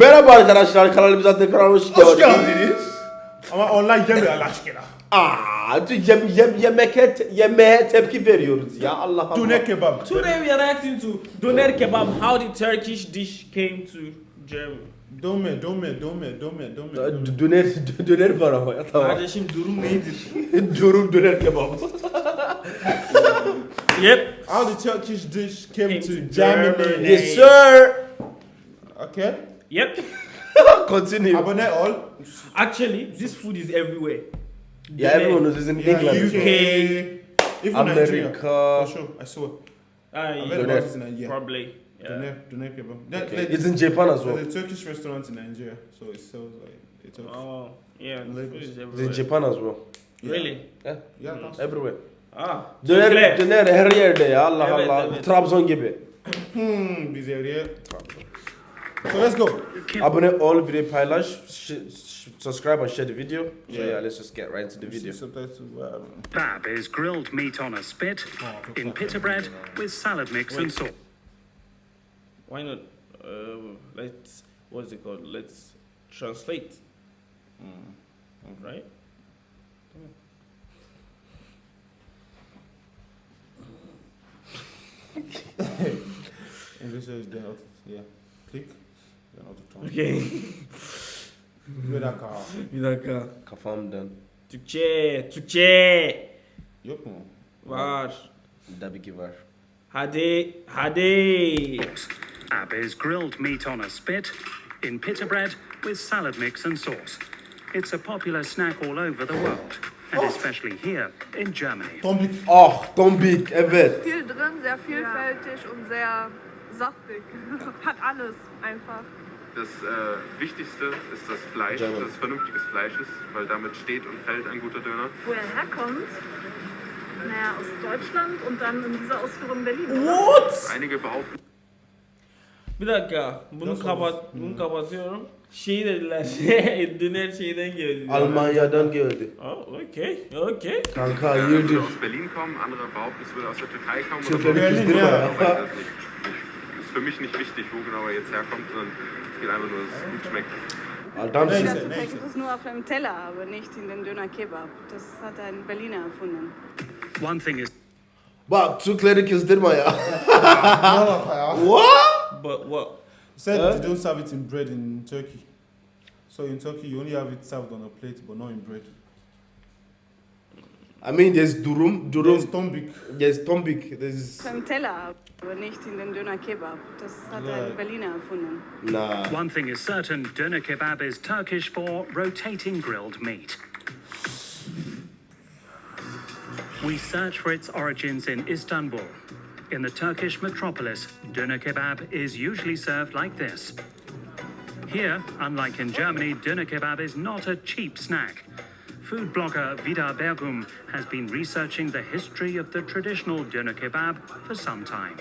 Merhaba arkadaşlar kanalımıza tekrar hoş geldiniz. Hoş geldiniz. Ama online gelmiyor Allah aşkına. Aa, yem, yem, yemeğe, te- yemeğe tepki veriyoruz ya Allah Allah. Tune kebab. Today we are reacting to Doner Kebab, how the Turkish dish came to Germany. Dome, dome, dome, dome, dome. dome. D- Döner, döner var ama ya tamam. Kardeşim durum nedir? Durum döner kebap. yep. How the Turkish dish came Came to to Germany. Germany. yes sir. Okay. Yep. Continue. Abone ol. Actually, this food is everywhere. Yeah, everyone knows it's in Yeah, England. UK. Even Nigeria. America. For sure. I saw. Uh, I yeah, bet about this in Nigeria. probably. Yeah. Doner, doner kebab. That, that- It's in Japan as well. There's a Turkish restaurant in Nigeria, so it sells like it sells. Oh, yeah. The Lagos. food is It's in everywhere. Japan as well. Really? Yeah, Yeah, that's everywhere. Ah. Döner, Türkler. döner her yerde ya Allah Evet, Allah. evet. Trabzon gibi. Hmm, biz area. So let's go. Abone ol, video paylaş, sh- sh- subscribe and share the video. So Yeah. yeah, let's just get right into the video. Subtitles, um, Bab is grilled meat on a spit in pita bread with salad mix and sauce. Why not? Uh, let's. What's it called? Let's translate. Right? English is then out. Yeah. Click. Out of Okay. Bir dakika. Bir dakika. Kafamdan. Türkçe, Türkçe. Yok mu? Var. Tabii ki var. Hadi, hadi. İs grilled meat on a spit in pita bread with salad mix and sauce. It's a popular snack all over the world, and especially here in Germany. Tombik. Ah, tombik, evet. viel drin, sehr vielfältig und sehr saftig. Hat alles einfach. Das äh, Wichtigste ist das Fleisch, dass es vernünftiges Fleisch ist, weil damit steht und fällt ein guter Döner. Wo er herkommt? Naja, aus Deutschland und dann in dieser Ausführung Berlin. What? Einige behaupten, Bir dakika. Bunu Nasıl kapat, olur? bunu kapatıyorum. Şey dediler. Döner şeyden geldi. Almanya'dan geldi. Oh, okay, okay. Kanka hayırdır? würde aus Berlin kommen, andere behaupten, es würde aus der Türkei kommen. Türkei oder so. Für mich nicht wichtig, wo genau er jetzt herkommt, sondern es geht einfach nur, dass es gut schmeckt. Adamsın. Neyse, Das neyse. ist nur auf einem Teller, aber nicht in den Döner Kebab. Das hat ein Berliner erfunden. One thing is Bak Türkleri kızdırma ya. Ne alaka ya? What? But what? Said Huh? they don't serve it in bread in Turkey. So in Turkey you only have it served on a plate, but not in bread. I mean there's durum, There's durum, tombik. there's tombik, there's... Auf einem Teller, aber nicht in den Döner Kebab. Das hat Ja. ein Berliner erfunden. Nah. one thing is certain: doner kebab is Turkish for rotating grilled meat. We search for its origins in Istanbul. In the Turkish metropolis, doner kebab is usually served like this. Here, unlike in Germany, doner kebab is not a cheap snack. Food blogger Vida Bergum has been researching the history of the traditional doner kebab for some time.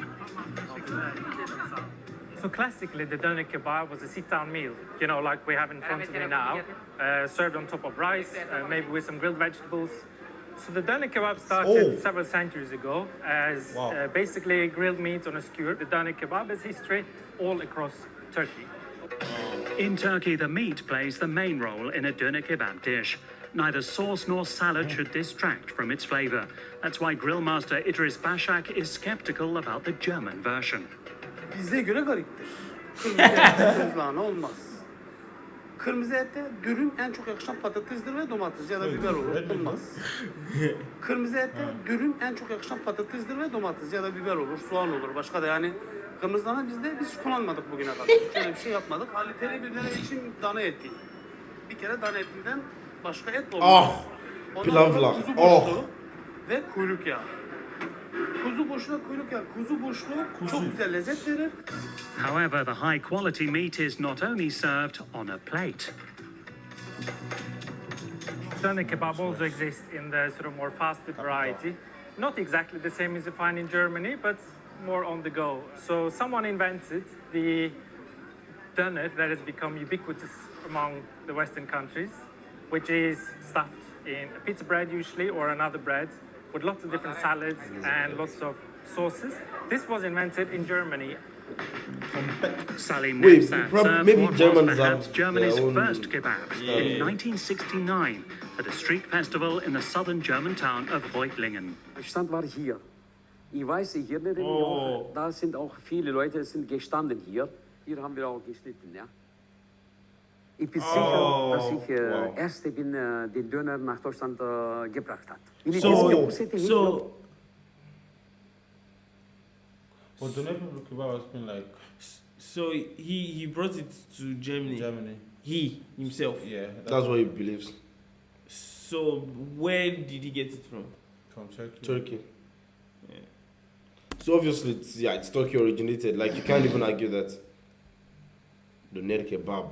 So classically, the doner kebab was a sit-down meal, you know, like we have in front of me now, uh, served on top of rice, uh, maybe with some grilled vegetables. So the doner kebab started Oh. several centuries ago as Wow. uh, basically grilled meat on a skewer. The doner kebab has history all across Turkey. In Turkey, the meat plays the main role in a doner kebab dish. Neither sauce nor salad should distract from its flavor. That's why grillmaster Idris Bashak is skeptical about the German version. Bize göre gariptir. Kırmızı ette tuzlağına olmaz. Kırmızı ette dürüm en çok yakışan patatesdir ve domates ya da biber olur. Olmaz. Kırmızı ette dürüm en çok yakışan patatesdir ve domates ya da biber olur, soğan olur. Başka da yani kırmızı dana bizde biz kullanmadık bugüne kadar. Şöyle bir şey yapmadık. Kaliteli bir döner için dana eti. Bir kere dana etinden başka et olmaz. Ah, Ondan pilav. Kuzu Oh. ve kuyruk yağı. Kuzu boşluğu kuyruk yağı. Kuzu boşluğu çok güzel lezzet verir. However, the high quality meat is not only served on a plate. Doner kebab also exists in the sort of more fast food variety. Not exactly the same as you find in Germany, but more on the go. So someone invented the doner that has become ubiquitous among the Western countries, which is stuffed in a pizza bread usually or another bread with lots of different salads and lots of sauces. This was invented in Germany Salim Wait, Nevzat prob- maybe Germans perhaps have Germany's their own first kebab Yeah. in 1969 at a street festival in the southern German town of Reutlingen. Der Stand war hier. Ich weiß, hier in der Oh. Da sind auch viele Leute sind gestanden hier. Hier haben wir auch geschnitten, ja. Oh, ich bin sicher, Oh, dass ich äh, wow. Erste bin, äh, den Döner nach Deutschland äh, gebracht hat. Wenn ich So- das gewusst hätte, hätte So, But the neighbor kebab has been like so he he brought it to Germany. Germany. He himself. Yeah, That's what he believes. So where did he get it from? from Turkey. Turkey. Yeah. So obviously, it's, yeah, it's Turkey originated. Like you can't even argue that. The Ner kebab.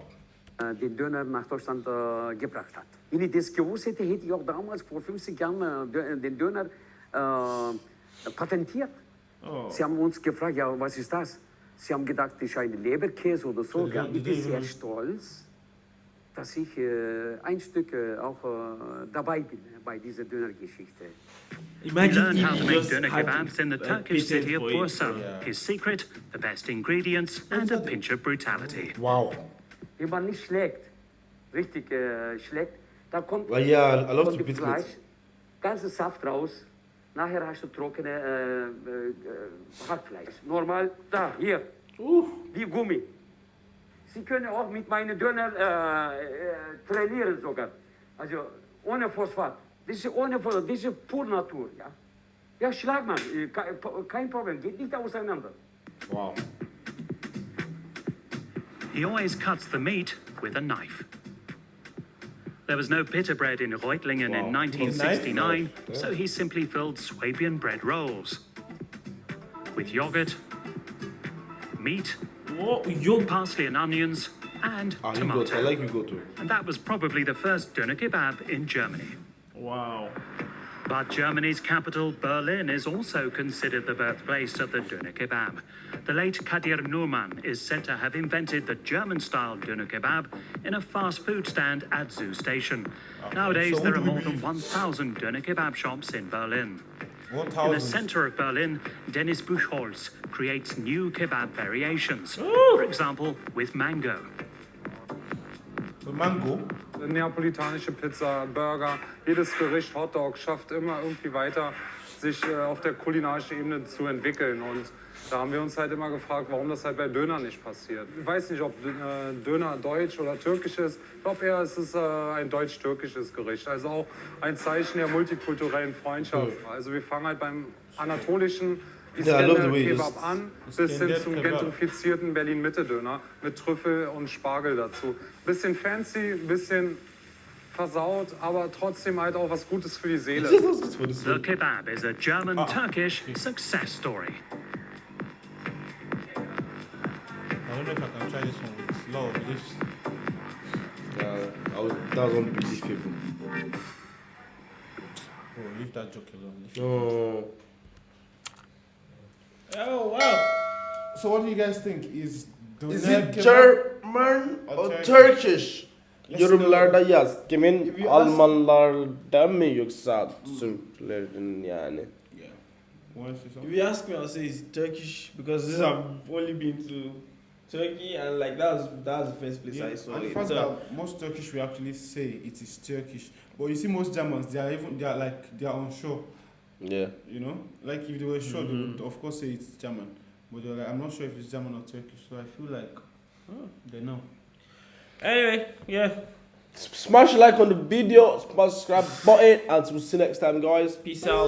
Äh, den Döner nach Deutschland äh, gebracht hat. Wenn ich das gewusst hätte, hätte ich auch damals vor 50 Jahren äh, den Döner äh, patentiert. Oh. Sie haben uns gefragt, ja, was ist das? Sie haben gedacht, das ist ein Leberkäse oder so. Die- Ich bin sehr stolz, dass ich äh, ein Stück äh, auch äh, dabei bin äh, bei dieser Dönergeschichte. Imagine learned how if to make doner kebabs in the Turkish city of. Bursa. His secret, the best ingredients and a pinch of brutality. Wow. Wenn man nicht schlägt, richtig äh, schlägt, da kommt love von to dem beat Fleisch ganze Saft raus. Nachher hast du trockene äh, äh, äh, Hackfleisch. Normal, da, hier, wie Gummi. Sie können auch mit meinen Döner äh, äh, trainieren sogar. Also ohne Phosphat. Das ist ohne Phosphat, das ist pur Natur. Ja, ja schlag mal, äh, ke- kein Problem, geht nicht auseinander. Wow. He always cuts the meat with a knife. There was no pita bread in Reutlingen in 1969, Yeah. so he simply filled Swabian bread rolls with yogurt, meat? Yo, parsley and onions, and Ah, you go. I tomato. like you go too. And that was probably the first doner kebab in Germany. wow. But Germany's capital, Berlin, is also considered the birthplace of the doner kebab. The late Kadir Nurman is said to have invented the German-style doner kebab in a fast food stand at Zoo Station. Nowadays, so there are more than 1,000 doner kebab shops in Berlin. In the center of Berlin, Dennis Buchholz creates new kebab variations. For example, with mango. The mango. Neapolitanische Pizza, Burger, jedes Gericht, Hotdog schafft immer irgendwie weiter, sich äh, auf der kulinarischen Ebene zu entwickeln. Und da haben wir uns halt immer gefragt, warum das halt bei Döner nicht passiert. Ich weiß nicht, ob äh, Döner deutsch oder türkisch ist. Ich glaube eher, es ist äh, ein deutsch-türkisches Gericht. Also auch ein Zeichen der multikulturellen Freundschaft. Also wir fangen halt beim anatolischen Yeah, I love the way you Kebab an, bis hin zum gentrifizierten Berlin-Mitte-Döner mit Trüffel und Spargel dazu. Bisschen fancy, bisschen versaut, aber trotzdem halt auch was Gutes für die Seele. The kebab is a German-Turkish success story. I don't know if I can try this one with lot of leaves. Yeah, I was, that was unbelievable. Oh, leave that joke alone. Leave- No. Oh wow. So what do you guys think? Is Is doner it German Or or Turkish? Turkish? Let's Yorumlarda yaz. Kimin If you ask- Almanlarda mı yoksa Türklerin yani? Yeah. If you ask me, I'll say it's Turkish because I've only been to Turkey and like that's that's the first place Yeah, I saw and the it. fact So, that most Turkish will actually say it is Turkish, but you see most Germans they are even they are like they are unsure. Yeah. You know, like if they were sure, they Mhm. would of course say it's German, but they're like I'm not sure if it's German or Turkish. So I feel like oh, they know. anyway, yeah. S- Smash a like on the video, smash subscribe button, and we'll see you next time, guys. Peace out.